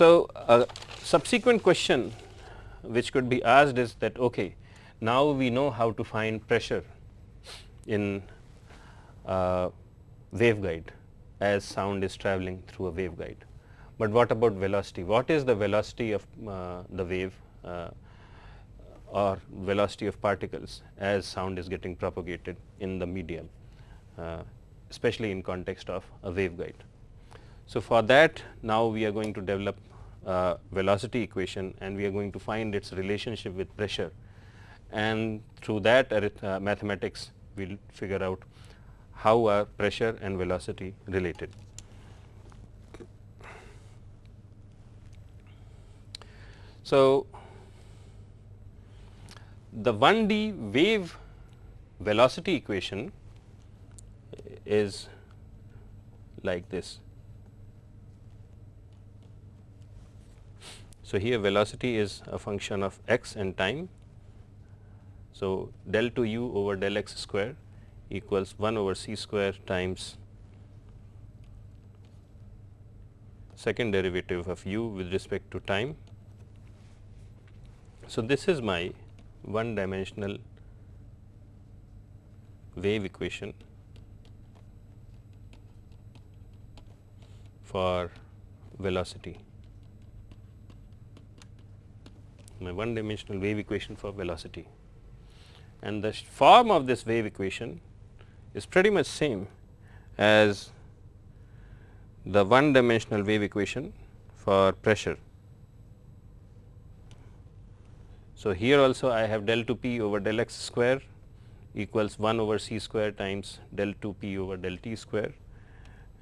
So, a subsequent question which could be asked is that okay, now we know how to find pressure in uh, waveguide as sound is traveling through a waveguide. But what about velocity? What is the velocity of uh, the wave uh, or velocity of particles as sound is getting propagated in the medium, uh, especially in context of a waveguide. So, for that now we are going to develop velocity equation and we are going to find its relationship with pressure and through that uh, mathematics we will figure out how are pressure and velocity related. So, the 1D wave velocity equation is like this. So, here velocity is a function of x and time. So, del to u over del x square equals 1 over c square times second derivative of u with respect to time. So, this is my one dimensional wave equation for velocity. My one dimensional wave equation for velocity and the form of this wave equation is pretty much same as the one dimensional wave equation for pressure. So, here also I have del 2 p over del x square equals 1 over c square times del 2 p over del t square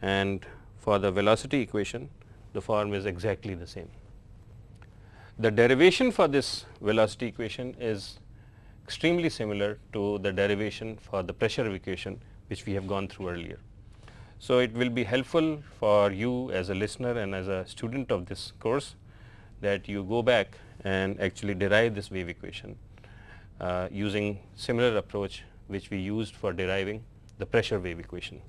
and for the velocity equation the form is exactly the same. The derivation for this velocity equation is extremely similar to the derivation for the pressure equation which we have gone through earlier. So, it will be helpful for you as a listener and as a student of this course that you go back and actually derive this wave equation uh, using similar approach which we used for deriving the pressure wave equation.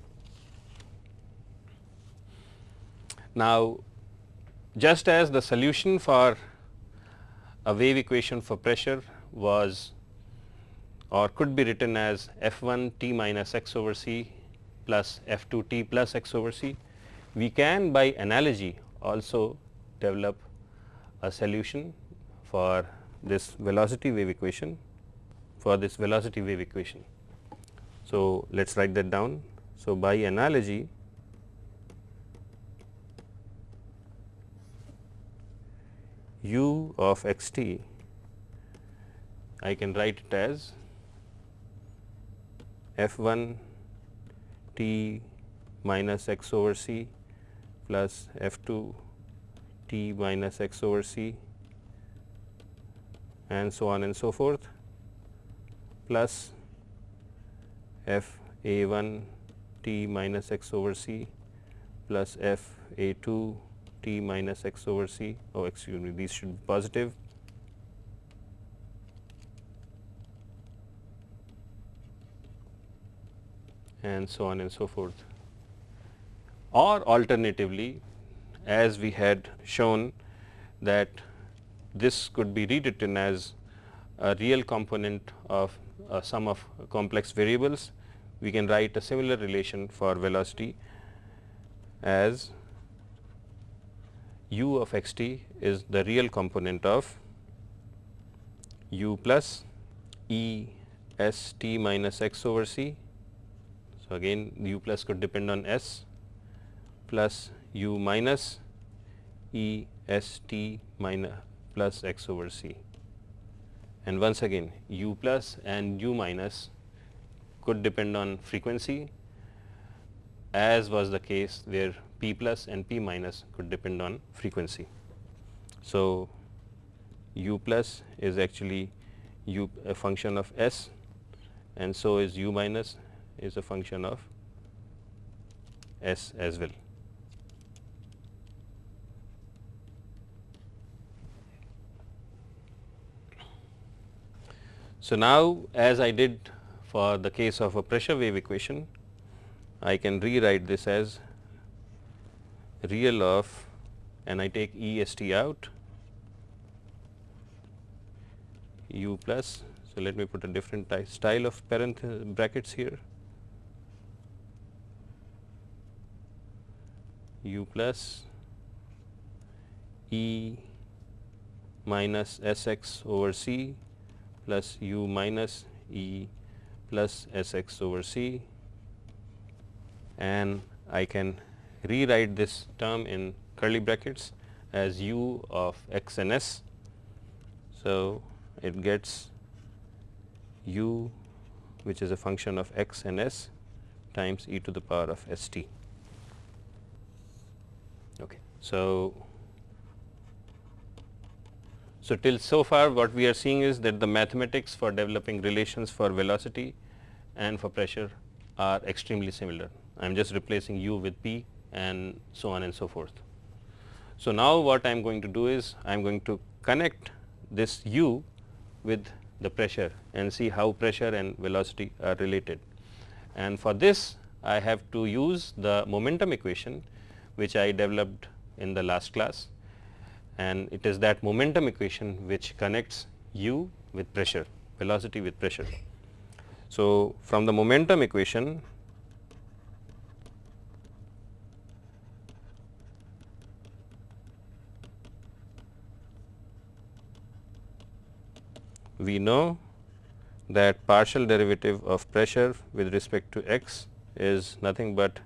Now, just as the solution for a wave equation for pressure was or could be written as f 1 t minus x over c plus f 2 t plus x over c. We can by analogy also develop a solution for this velocity wave equation for this velocity wave equation. So, let us write that down. So, by analogy u of x t I can write it as f 1 t minus x over c plus f 2 t minus x over c and so on and so forth plus f a 1 t minus x over c plus f a 2 t minus x over c oh excuse me these should be positive and so on and so forth. Or alternatively, as we had shown that this could be rewritten as a real component of a sum of complex variables, we can write a similar relation for velocity as u of x t is the real component of u plus e s t minus x over c so, again u plus could depend on s plus u minus e s t minus plus x over c. And once again u plus and u minus could depend on frequency as was the case where p plus and p minus could depend on frequency. So, u plus is actually u a function of s and so is u minus is a function of S as well. So, now as I did for the case of a pressure wave equation, I can rewrite this as real of and I take E s t out u plus. So, let me put a different type style of parenthesis brackets here u plus E minus S x over C plus u minus E plus S x over C and I can rewrite this term in curly brackets as u of x and s. So, it gets u which is a function of x and s times e to the power of s t. Okay. So, so till so far what we are seeing is that the mathematics for developing relations for velocity and for pressure are extremely similar. I am just replacing u with p and so on and so forth. So, now what I am going to do is I am going to connect this u with the pressure and see how pressure and velocity are related. And for this I have to use the momentum equation which I developed in the last class and it is that momentum equation which connects u with pressure, velocity with pressure. So, from the momentum equation we know that partial derivative of pressure with respect to x is nothing but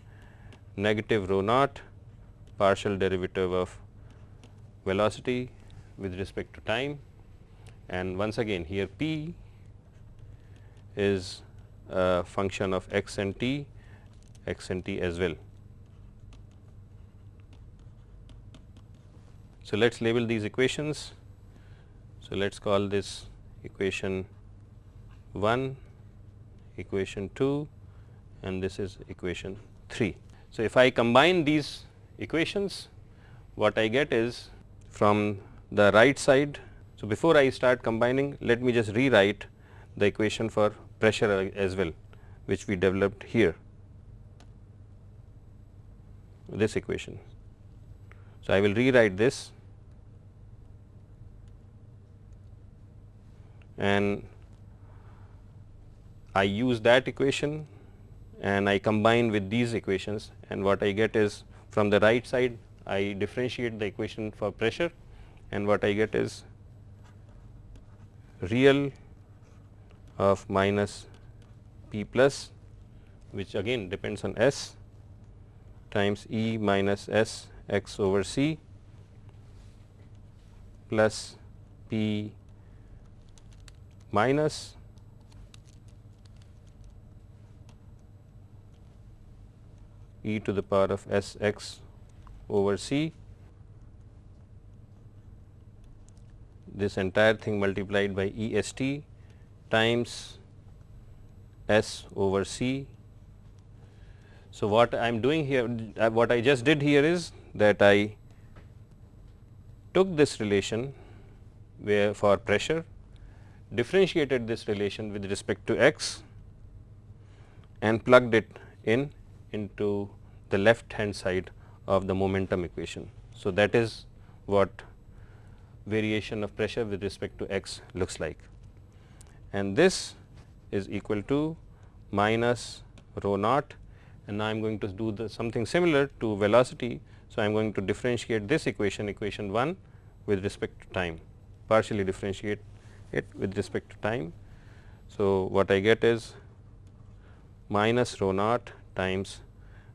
negative rho naught partial derivative of velocity with respect to time and once again here p is a function of x and t x and t as well. So, let us label these equations. So, let us call this equation 1, equation 2 and this is equation 3. So, if I combine these equations what I get is from the right side. So, before I start combining let me just rewrite the equation for pressure as well which we developed here this equation. So, I will rewrite this and I use that equation and I combine with these equations and what I get is from the right side I differentiate the equation for pressure and what I get is real of minus P plus which again depends on S times E minus S x over C plus P minus e to the power of s x over c this entire thing multiplied by E s t times s over c. So, what I am doing here uh, what I just did here is that I took this relation where for pressure differentiated this relation with respect to x and plugged it in into the left hand side of the momentum equation. So, that is what variation of pressure with respect to x looks like and this is equal to minus rho naught and now I am going to do the something similar to velocity. So, I am going to differentiate this equation equation 1 with respect to time partially differentiate it with respect to time. So, what I get is minus rho naught times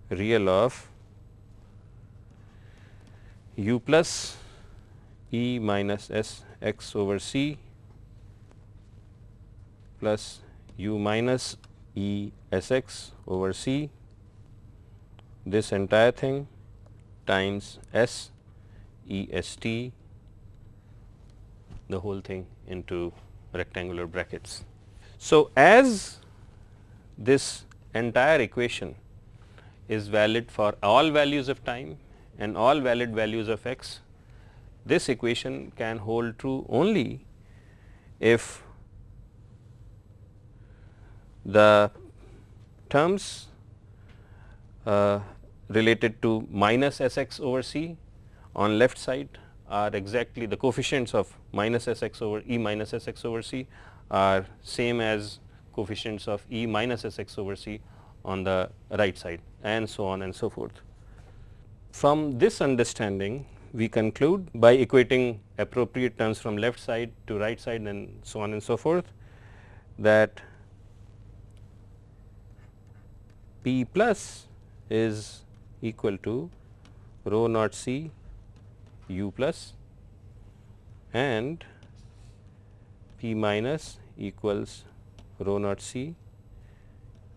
real of u plus e minus s x over c plus u minus e s x over c this entire thing times s e s t the whole thing into rectangular brackets. So, as this entire equation is valid for all values of time and all valid values of x, this equation can hold true only if the terms uh, related to minus s x over c on left side are exactly the coefficients of minus S x over E minus S x over C are same as coefficients of E minus S x over C on the right side and so on and so forth. From this understanding we conclude by equating appropriate terms from left side to right side and so on and so forth that P plus is equal to rho naught C u plus and P minus equals rho naught C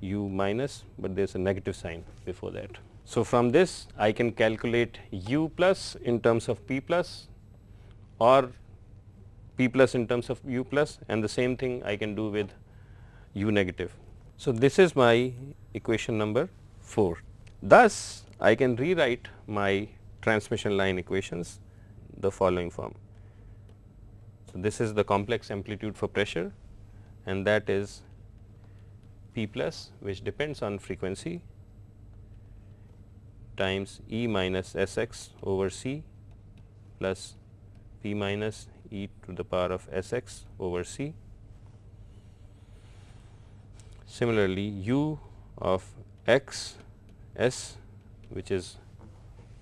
u minus, but there is a negative sign before that. So, from this I can calculate u plus in terms of p plus or p plus in terms of u plus and the same thing I can do with u negative. So, this is my equation number 4. Thus, I can rewrite my transmission line equations the following form. So, this is the complex amplitude for pressure and that is P plus which depends on frequency times E minus S x over C plus P minus e to the power of S x over C. Similarly, u of x s which is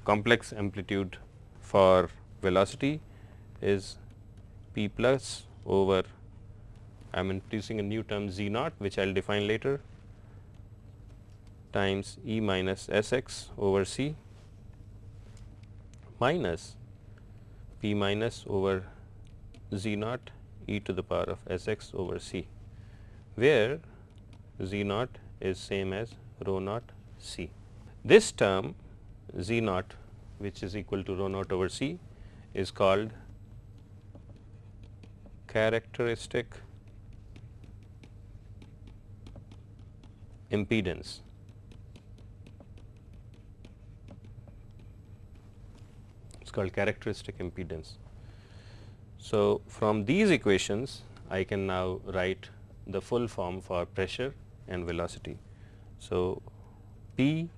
complex amplitude for velocity is p plus over I am introducing a new term z naught which I will define later times E minus S x over C minus P minus over Z naught e to the power of S x over C, where Z naught is same as rho naught C. This term Z naught which is equal to rho naught over C is called characteristic impedance. It's called characteristic impedance. So, from these equations I can now write the full form for pressure and velocity. So, P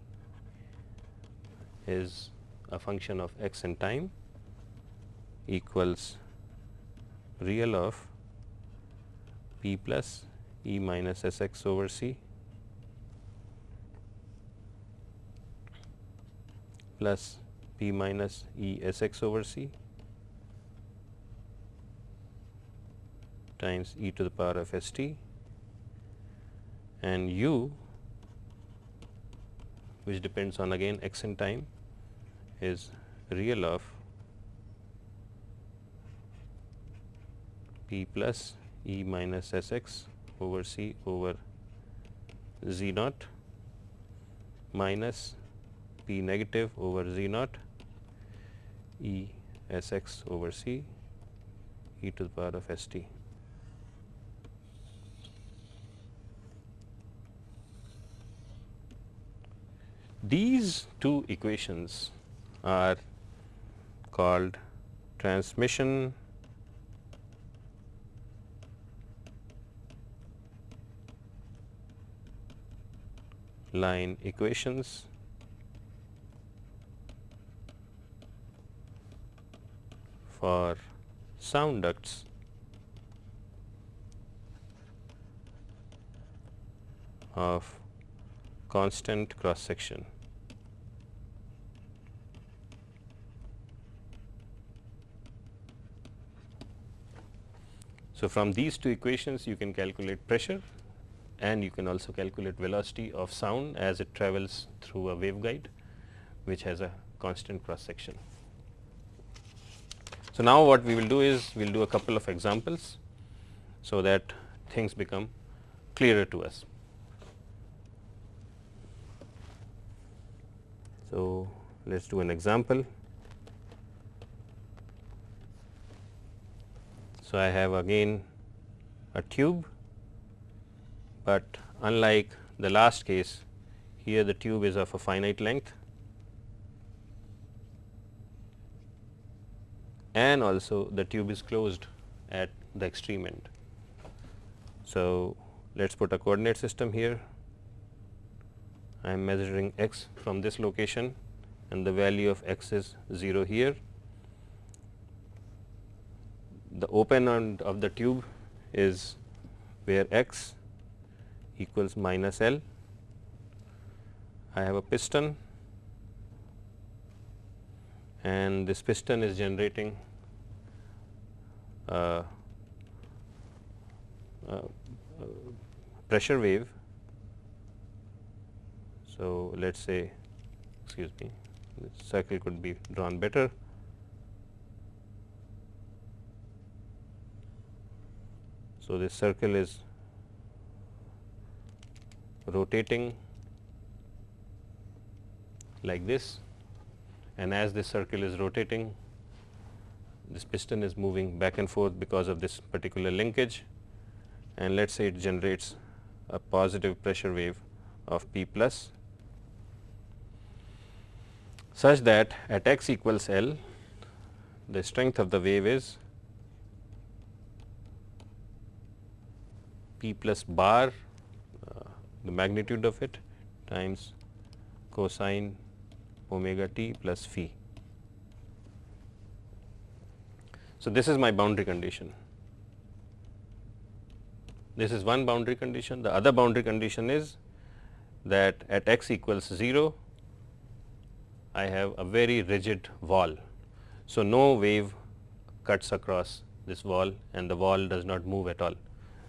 is a function of x and time equals real of P plus E minus S x over C plus p minus E s x over c times e to the power of s t and u which depends on again x and time is real of p plus e minus s x over c over z naught minus P negative over Z naught E S x over C e to the power of S t. These two equations are called transmission line equations. For sound ducts. Of constant cross section. So, from these two equations you can calculate pressure and you can also calculate velocity of sound as it travels through a waveguide which has a constant cross section. So, now what we will do is we will do a couple of examples, so that things become clearer to us. So, let us do an example. So, I have again a tube, but unlike the last case here the tube is of a finite length and also the tube is closed at the extreme end. So, let us put a coordinate system here. I am measuring x from this location and the value of x is 0 here the open end of the tube is where x equals minus L. I have a piston and this piston is generating a, a pressure wave. So, let us say excuse me this circle could be drawn better. So, this circle is rotating like this. And as this circle is rotating this piston is moving back and forth because of this particular linkage. And let us say it generates a positive pressure wave of P plus such that at x equals L the strength of the wave is P plus bar the magnitude of it times cosine omega t plus phi. So, this is my boundary condition. This is one boundary condition. The other boundary condition is that at x equals 0, I have a very rigid wall. So, no wave cuts across this wall and the wall does not move at all.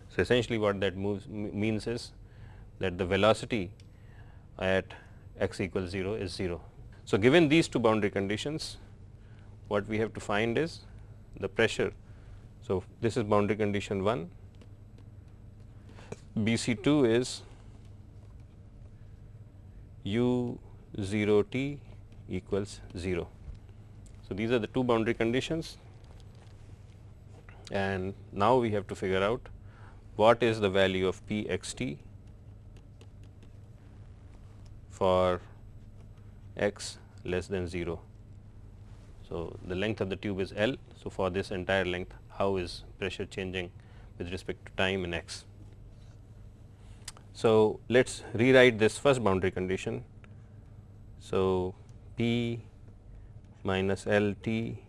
So, essentially what that moves means is that the velocity at x equals 0 is 0. So, given these two boundary conditions what we have to find is the pressure. So, this is boundary condition 1, B C 2 is u 0 t equals 0. So, these are the two boundary conditions and now we have to figure out what is the value of p x t for x less than 0. So, the length of the tube is L. So, for this entire length how is pressure changing with respect to time in x. So, let us rewrite this first boundary condition. So, P minus L t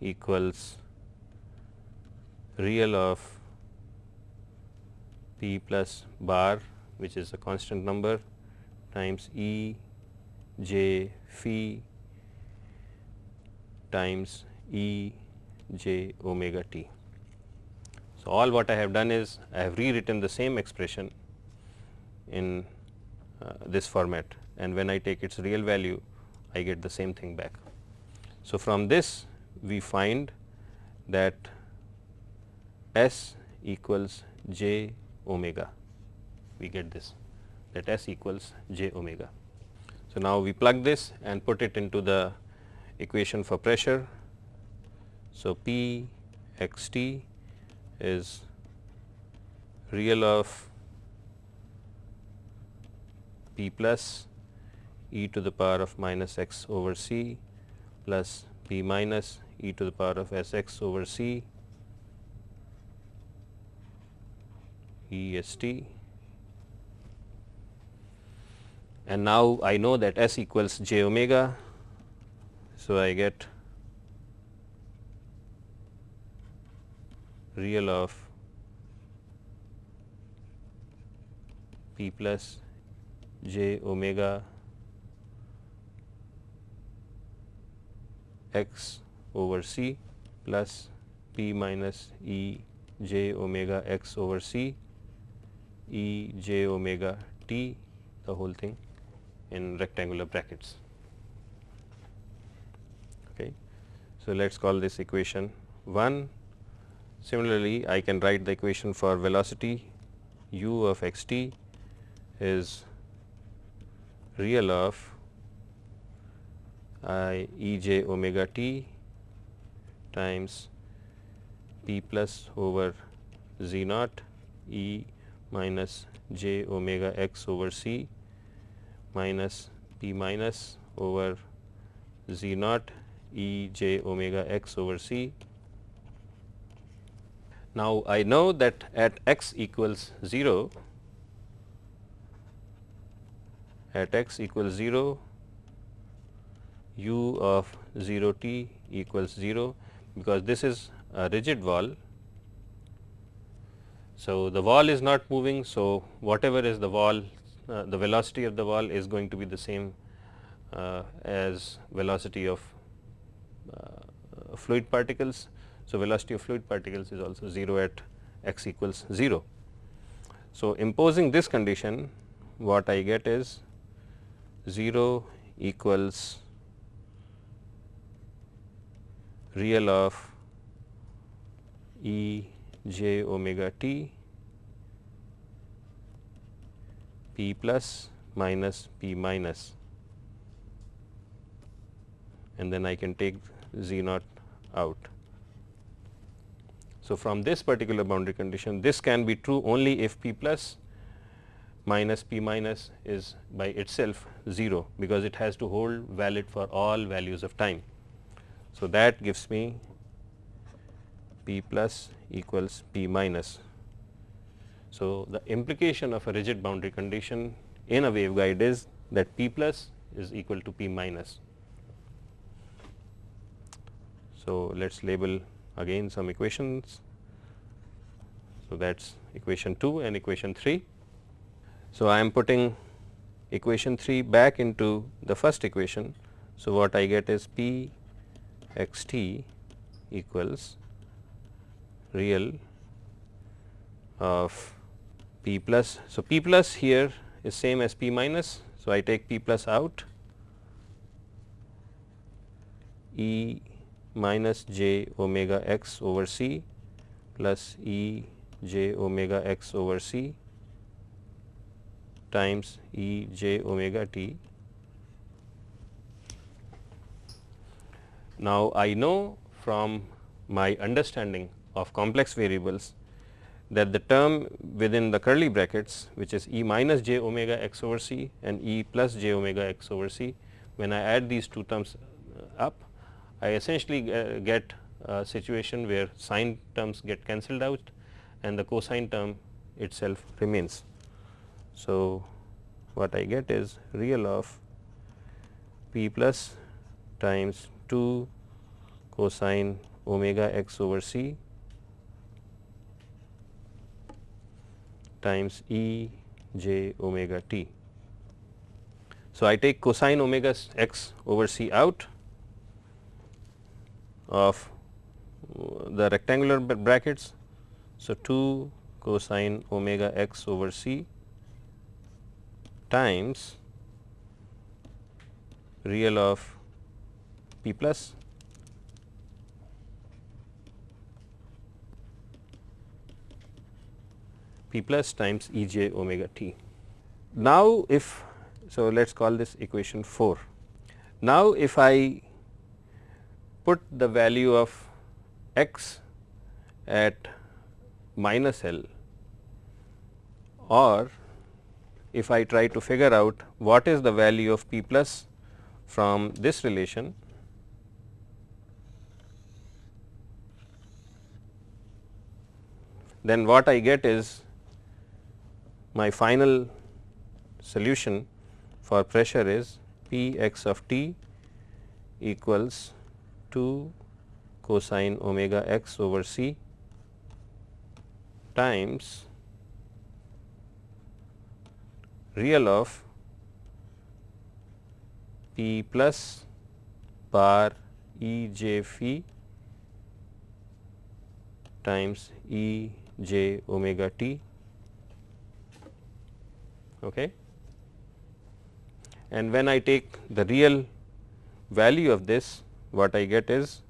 equals real of P plus bar which is a constant number times E j phi times E j omega t. So, all what I have done is I have rewritten the same expression in uh, this format and when I take its real value I get the same thing back. So, from this we find that S equals j omega we get this that S equals j omega. So, now we plug this and put it into the equation for pressure. So, P x t is real of P plus e to the power of minus x over c plus P minus e to the power of s x over c E s t and now I know that S equals j omega. So, I get real of p plus j omega x over c plus p minus e j omega x over c e j omega t the whole thing in rectangular brackets. Okay. So, let us call this equation 1. Similarly, I can write the equation for velocity u of x t is real of i e j omega t times p plus over z naught e minus j omega x over c minus p minus over z naught e j omega x over c. Now, I know that at x equals 0, at x equals 0, u of 0 t equals 0 because this is a rigid wall. So, the wall is not moving. So, whatever is the wall uh, the velocity of the wall is going to be the same uh, as velocity of uh, fluid particles. So, velocity of fluid particles is also 0 at x equals 0. So, imposing this condition what I get is 0 equals real of E j omega t p plus minus p minus and then I can take z naught out. So, from this particular boundary condition this can be true only if p plus minus p minus is by itself 0 because it has to hold valid for all values of time. So, that gives me p plus equals p minus. So, the implication of a rigid boundary condition in a waveguide is that p plus is equal to p minus. So, let us label again some equations. So, that is equation 2 and equation 3. So, I am putting equation 3 back into the first equation. So, what I get is p x t equals real of p plus. So, p plus here is same as p minus. So, I take p plus out e minus j omega x over c plus e j omega x over c times e j omega t. Now, I know from my understanding of complex variables that the term within the curly brackets which is E minus j omega x over c and E plus j omega x over c when I add these two terms uh, up I essentially get a situation where sine terms get cancelled out and the cosine term itself remains. So, what I get is real of p plus times 2 cosine omega x over c times E j omega t. So, I take cosine omega x over c out of uh, the rectangular brackets. So, 2 cosine omega x over c times real of p plus p plus times E j omega t. Now, if so let us call this equation 4. Now, if I put the value of x at minus L or if I try to figure out what is the value of p plus from this relation then what I get is my final solution for pressure is P x of t equals 2 cosine omega x over c times real of P plus bar E j phi times E j omega t okay. and when I take the real value of this what I get is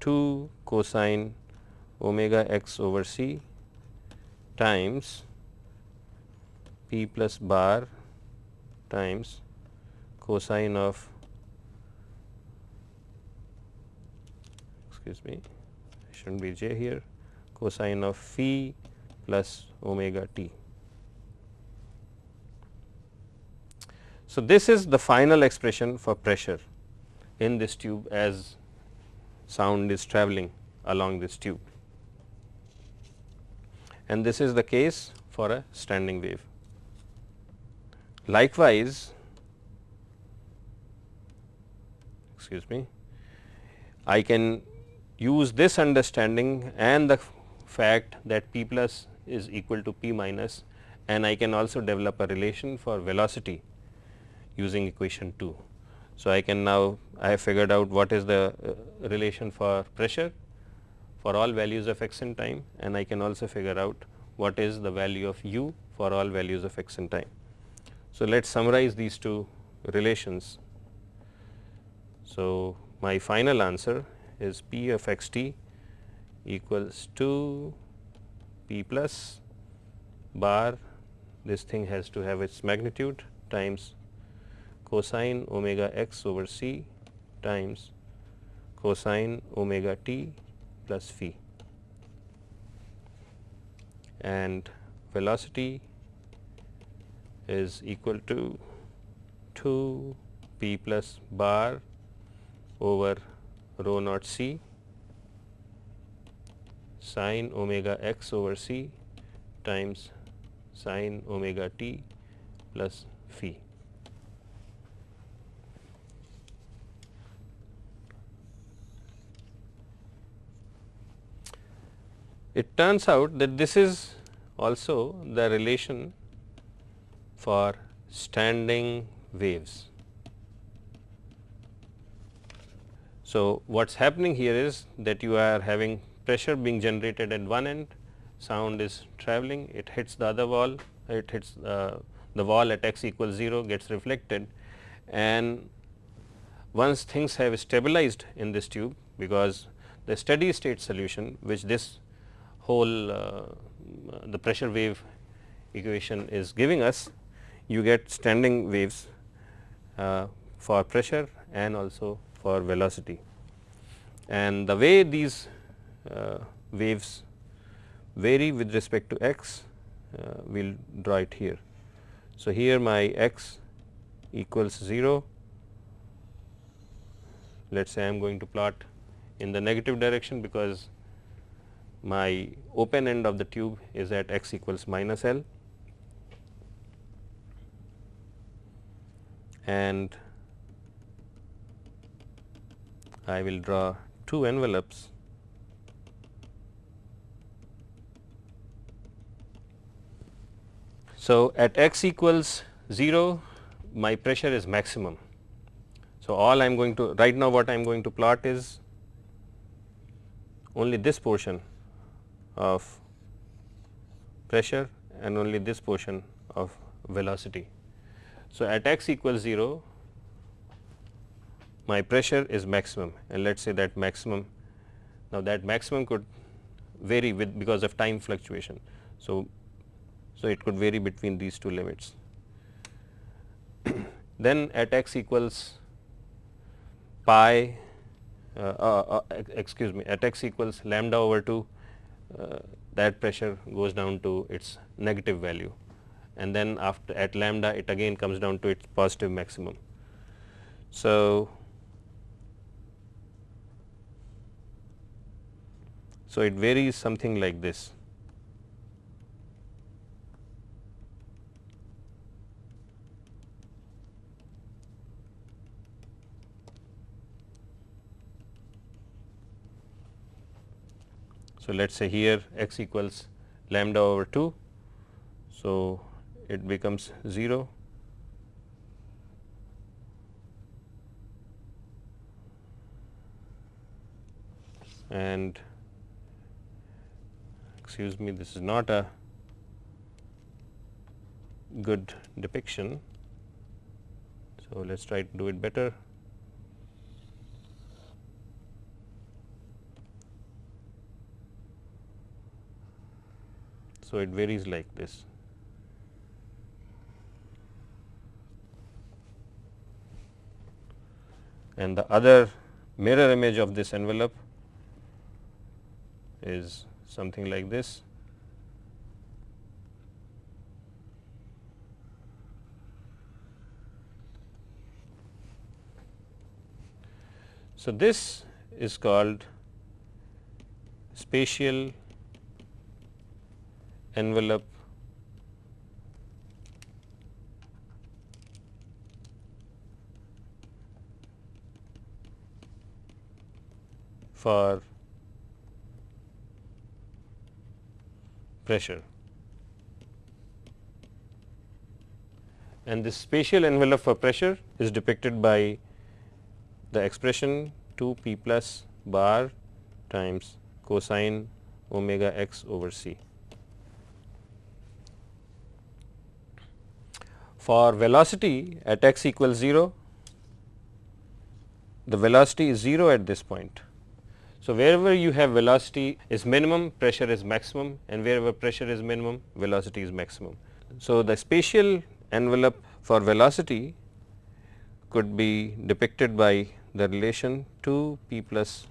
2 cosine omega x over c times p plus bar times cosine of excuse me should not be j here cosine of phi plus omega t. So, this is the final expression for pressure in this tube as sound is travelling along this tube and this is the case for a standing wave. Likewise, excuse me, I can use this understanding and the fact that p plus is equal to p minus and I can also develop a relation for velocity using equation 2. So, I can now I have figured out what is the uh, relation for pressure for all values of x in time and I can also figure out what is the value of u for all values of x in time. So, let us summarize these two relations. So, my final answer is p of x t equals to p plus bar this thing has to have its magnitude times cosine omega x over c times cosine omega t plus phi and velocity is equal to 2 p plus bar over rho naught c sine omega x over c times sine omega t plus phi. It turns out that this is also the relation for standing waves. So, what is happening here is that you are having pressure being generated at one end, sound is traveling, it hits the other wall, it hits uh, the wall at x equals 0 gets reflected and once things have stabilized in this tube because the steady state solution which this whole uh, the pressure wave equation is giving us, you get standing waves uh, for pressure and also for velocity. And the way these uh, waves vary with respect to x, we will draw it here. So, here my x equals 0, let us say I am going to plot in the negative direction because my open end of the tube is at x equals minus L. And I will draw two envelopes. So, at x equals 0 my pressure is maximum. So, all I am going to right now what I am going to plot is only this portion of pressure and only this portion of velocity. So, at x equals 0 my pressure is maximum and let us say that maximum now that maximum could vary with because of time fluctuation. So, so it could vary between these two limits. then at x equals pi uh, uh, uh, excuse me at x equals lambda over 2 uh, Uh, that pressure goes down to its negative value and then after at lambda it again comes down to its positive maximum. So, so it varies something like this. So, let us say here x equals lambda over 2. So, it becomes 0 and excuse me this is not a good depiction. So, let us try to do it better. So, it varies like this. And the other mirror image of this envelope is something like this. So, this is called spatial envelope for pressure. And this spatial envelope for pressure is depicted by the expression 2 p plus bar times cosine omega x over c. For velocity at x equals 0, the velocity is 0 at this point. So, wherever you have velocity is minimum, pressure is maximum and wherever pressure is minimum, velocity is maximum. So, the spatial envelope for velocity could be depicted by the relation 2 p plus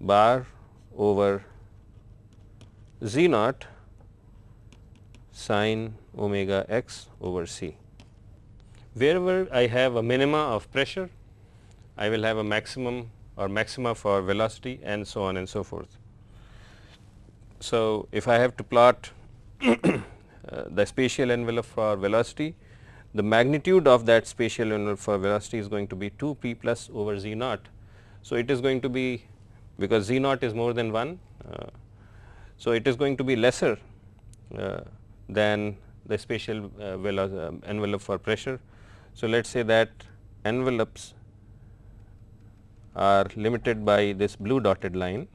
bar over z naught sine omega x over c. Wherever I have a minima of pressure, I will have a maximum or maxima for velocity and so on and so forth. So, if I have to plot uh, the spatial envelope for velocity, the magnitude of that spatial envelope for velocity is going to be 2 p plus over z naught. So, it is going to be because z naught is more than 1. Uh, so, it is going to be lesser uh, than the spatial uh, uh, envelope for pressure. So, let us say that envelopes are limited by this blue dotted line.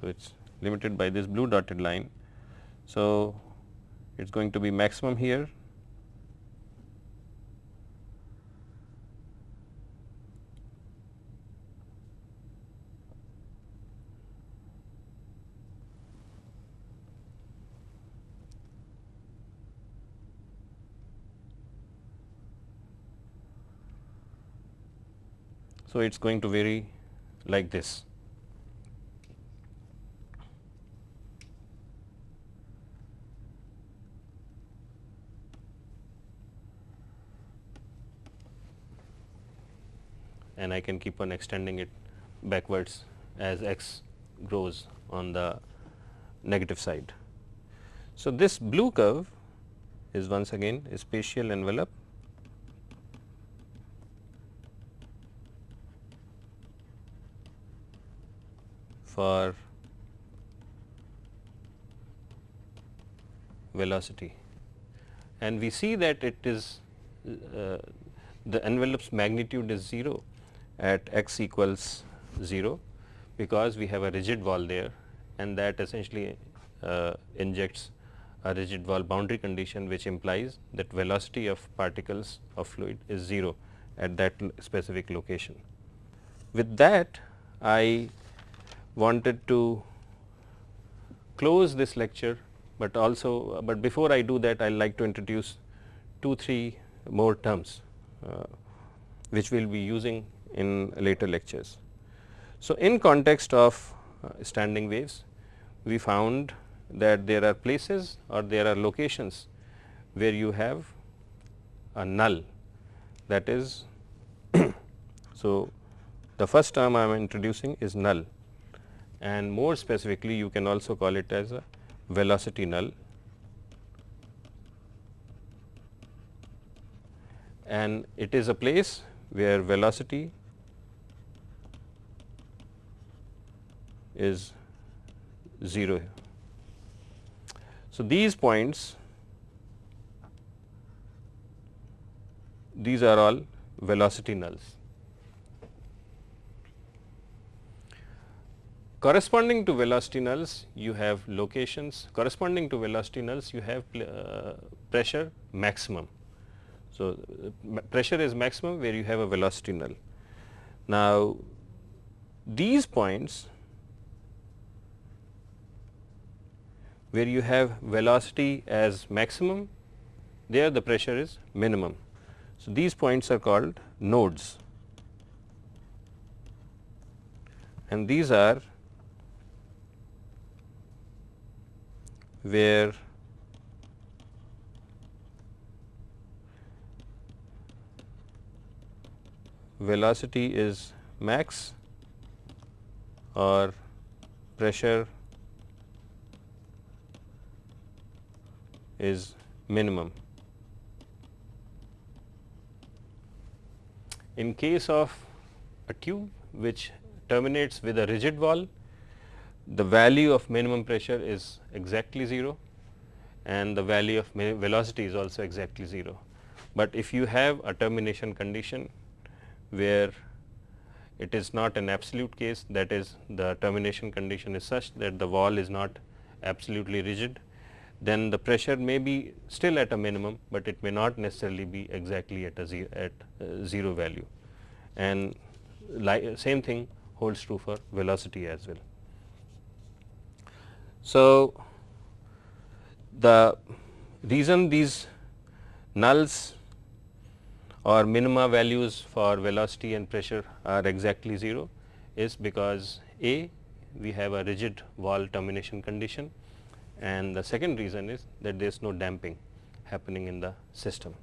So, it is limited by this blue dotted line. So, it is going to be maximum here So, it is going to vary like this. and I can keep on extending it backwards as x grows on the negative side. So, this blue curve is once again a spatial envelope for velocity and we see that it is uh, the envelope's magnitude is 0 at x equals 0 because we have a rigid wall there and that essentially uh, injects a rigid wall boundary condition which implies that velocity of particles of fluid is 0 at that specific location. With that I wanted to close this lecture, but also but before I do that I would like to introduce 2 3 more terms uh, which we will be using in later lectures. So, in context of uh, standing waves we found that there are places or there are locations where you have a null that is so the first term I am introducing is null and more specifically you can also call it as a velocity null and it is a place where velocity is 0. So, these points these are all velocity nulls. Corresponding to velocity nulls you have locations corresponding to velocity nulls you have uh, pressure maximum. So, uh, pressure is maximum where you have a velocity null. Now, these points where you have velocity as maximum there the pressure is minimum. So, these points are called nodes and these are where velocity is max or pressure is minimum. In case of a tube which terminates with a rigid wall, the value of minimum pressure is exactly 0 and the value of velocity is also exactly 0. But if you have a termination condition where it is not an absolute case that is the termination condition is such that the wall is not absolutely rigid, then the pressure may be still at a minimum, but it may not necessarily be exactly at a zero, at uh, 0 value and same thing holds true for velocity as well. So, the reason these nulls or minima values for velocity and pressure are exactly 0 is because A we have a rigid wall termination condition and the second reason is that there is no damping happening in the system.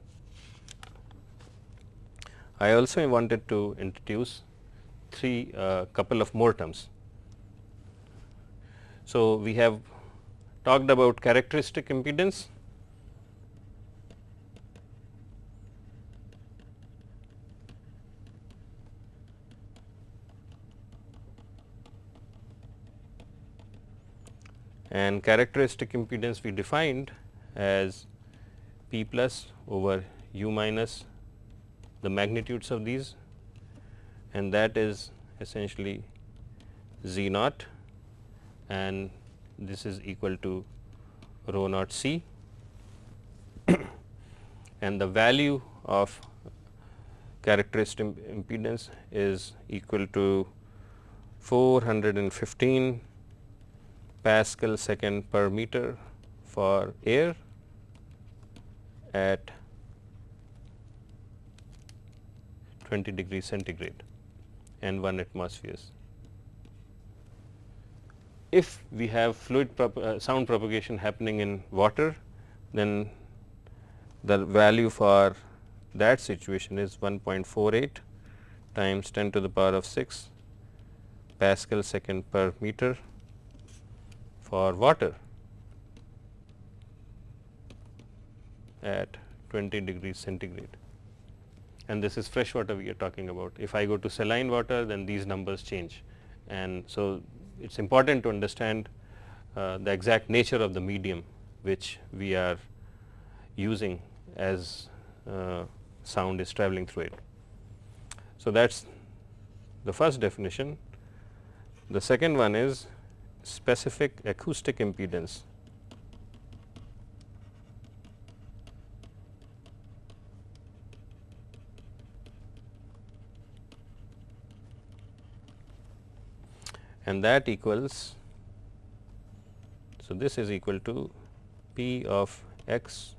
I also wanted to introduce three uh, couple of more terms. So, we have talked about characteristic impedance. And characteristic impedance we defined as P plus over u minus the magnitudes of these. And that is essentially z naught and this is equal to rho naught c and the value of characteristic impedance is equal to 415 Pascal second per meter for air at 20 degrees centigrade and 1 atmospheres. If we have fluid prop uh, sound propagation happening in water, then the value for that situation is 1.48 times 10 to the power of 6 Pascal second per meter for water at 20 degrees centigrade and this is fresh water we are talking about. If I go to saline water then these numbers change and so it is important to understand uh, the exact nature of the medium which we are using as uh, sound is traveling through it. So, that is the first definition. The second one is specific acoustic impedance. And that equals so this is equal to p of x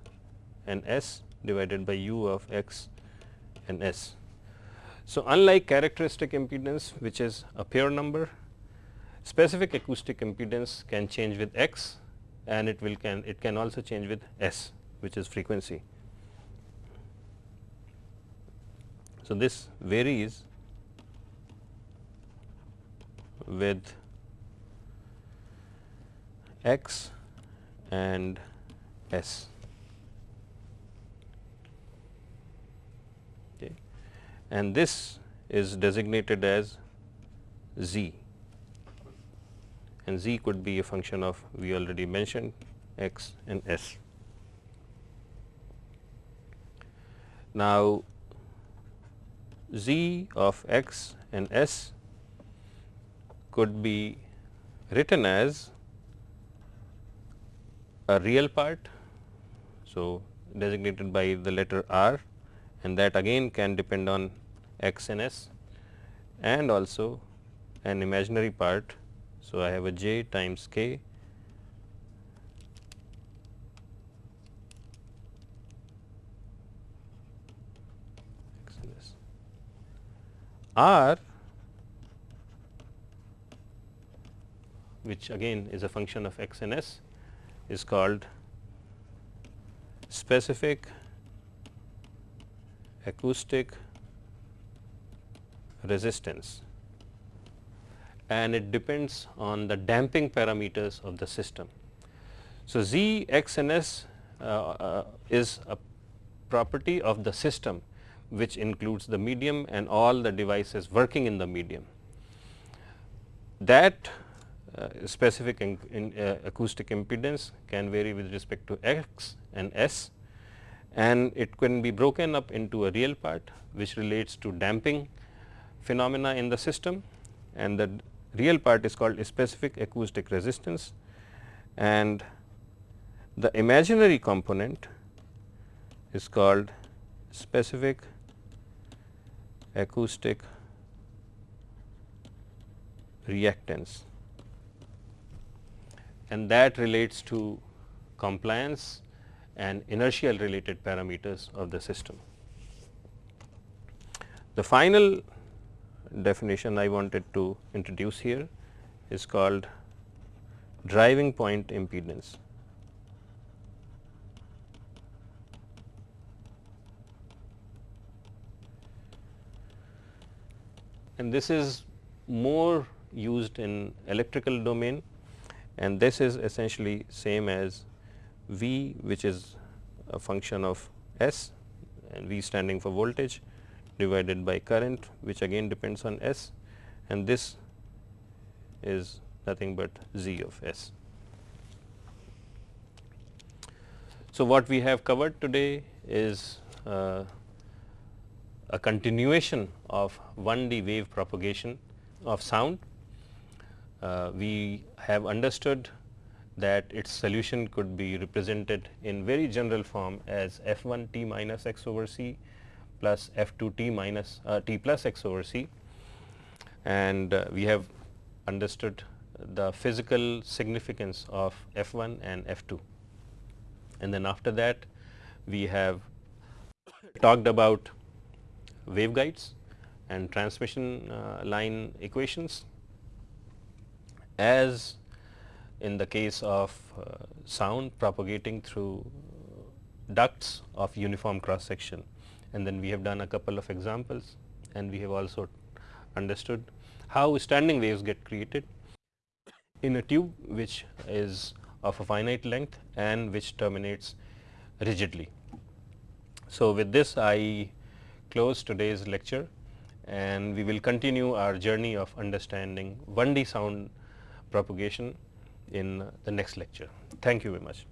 and s divided by u of x and s. So, unlike characteristic impedance which is a pure number Specific acoustic impedance can change with x and it will can it can also change with s which is frequency. So, this varies with x and s. Okay. And this is designated as z and z could be a function of we already mentioned x and s. Now, z of x and s could be written as a real part. So, designated by the letter r and that again can depend on x and s and also an imaginary part so, I have a j times k r which again is a function of x and s is called specific acoustic resistance and it depends on the damping parameters of the system. So, Z, X and S uh, uh, is a property of the system which includes the medium and all the devices working in the medium. That specific in, in, uh, acoustic impedance can vary with respect to x and s and it can be broken up into a real part which relates to damping phenomena in the system and the real part is called specific acoustic resistance and the imaginary component is called specific acoustic reactance and that relates to compliance and inertial related parameters of the system. The final definition I wanted to introduce here is called driving point impedance. And this is more used in electrical domain and this is essentially same as V which is a function of S and V standing for voltage divided by current which again depends on S and this is nothing but Z of S. So, what we have covered today is uh, a continuation of 1D wave propagation of sound. Uh, we have understood that its solution could be represented in very general form as f 1 t minus x over c plus f 2 t minus uh, t plus x over c. And uh, we have understood the physical significance of f 1 and f 2 and then after that we have talked about waveguides and transmission uh, line equations as in the case of uh, sound propagating through ducts of uniform cross section and then we have done a couple of examples and we have also understood how standing waves get created in a tube which is of a finite length and which terminates rigidly. So, with this I close today's lecture and we will continue our journey of understanding 1D sound propagation in the next lecture. Thank you very much.